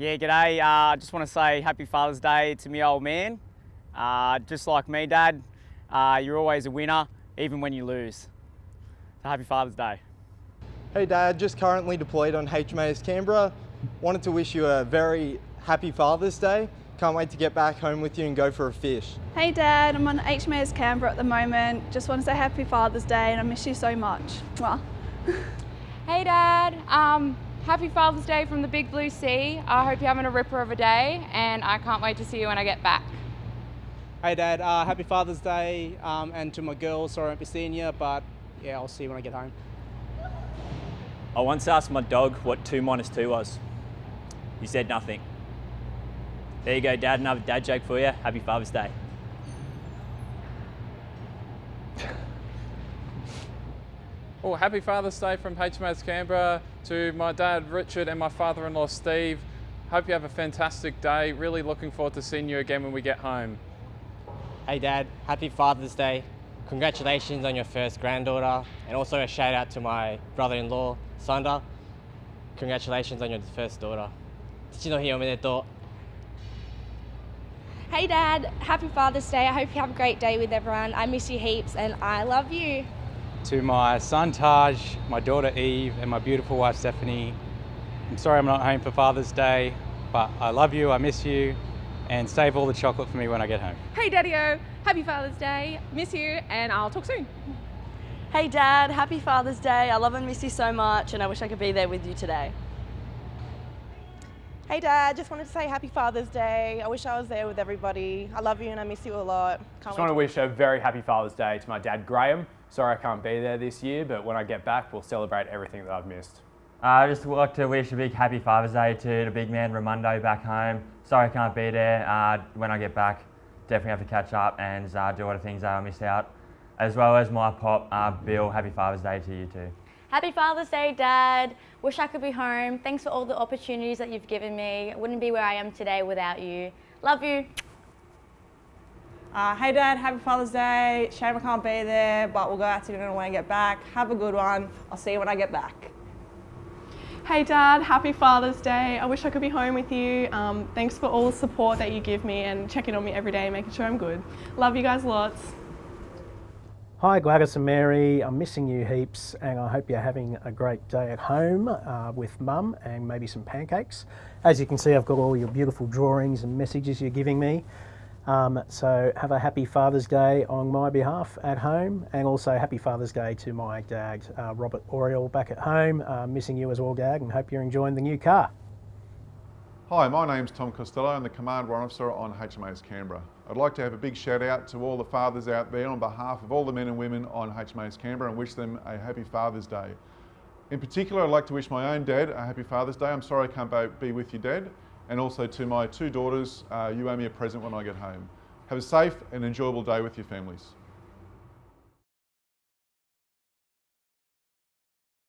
Yeah, g'day. I uh, just want to say happy Father's Day to me old man. Uh, just like me, Dad, uh, you're always a winner, even when you lose. So happy Father's Day. Hey Dad, just currently deployed on HMAS Canberra. Wanted to wish you a very happy Father's Day. Can't wait to get back home with you and go for a fish. Hey Dad, I'm on HMAS Canberra at the moment. Just want to say happy Father's Day and I miss you so much. Mwah. hey Dad, um, happy Father's Day from the Big Blue Sea. I hope you're having a ripper of a day and I can't wait to see you when I get back. Hey Dad, uh, happy Father's Day um, and to my girls, sorry I won't be seeing you, but yeah, I'll see you when I get home. I once asked my dog what 2 minus 2 was. He said nothing. There you go, Dad, another dad joke for you. Happy Father's Day. Well, happy Father's Day from HMAS Canberra to my dad Richard and my father-in-law Steve. Hope you have a fantastic day. Really looking forward to seeing you again when we get home. Hey Dad, happy Father's Day. Congratulations on your first granddaughter and also a shout out to my brother-in-law, Sander. Congratulations on your first daughter. Hey Dad, happy Father's Day. I hope you have a great day with everyone. I miss you heaps and I love you. To my son Taj, my daughter Eve, and my beautiful wife Stephanie, I'm sorry I'm not home for Father's Day, but I love you, I miss you, and save all the chocolate for me when I get home. Hey Daddy-O, happy Father's Day. Miss you and I'll talk soon. Hey Dad, happy Father's Day. I love and miss you so much and I wish I could be there with you today. Hey Dad, just wanted to say happy Father's Day. I wish I was there with everybody. I love you and I miss you a lot. Can't just want to wish a very happy Father's Day to my dad Graham. Sorry I can't be there this year, but when I get back, we'll celebrate everything that I've missed. Uh, I uh, just would like to wish a big happy Father's Day to the big man Ramundo back home. Sorry I can't be there. Uh, when I get back, definitely have to catch up and uh, do all the things that I missed out. As well as my pop, uh, Bill, happy Father's Day to you too. Happy Father's Day, Dad. Wish I could be home. Thanks for all the opportunities that you've given me. I wouldn't be where I am today without you. Love you. Uh, hey Dad, happy Father's Day. Shame I can't be there, but we'll go out to dinner when I get back. Have a good one. I'll see you when I get back. Hey Dad, happy Father's Day. I wish I could be home with you. Um, thanks for all the support that you give me and checking on me every day, making sure I'm good. Love you guys lots. Hi Gladys and Mary, I'm missing you heaps and I hope you're having a great day at home uh, with mum and maybe some pancakes. As you can see I've got all your beautiful drawings and messages you're giving me. Um, so have a happy Father's Day on my behalf at home and also happy Father's Day to my dad uh, Robert Oriel back at home. Uh, missing you as well Dad and hope you're enjoying the new car. Hi, my name's Tom Costello. I'm the Command Warrant Officer on HMAS Canberra. I'd like to have a big shout out to all the fathers out there on behalf of all the men and women on HMAS Canberra and wish them a happy Father's Day. In particular, I'd like to wish my own dad a happy Father's Day. I'm sorry I can't be with you, Dad. And also to my two daughters, uh, you owe me a present when I get home. Have a safe and enjoyable day with your families.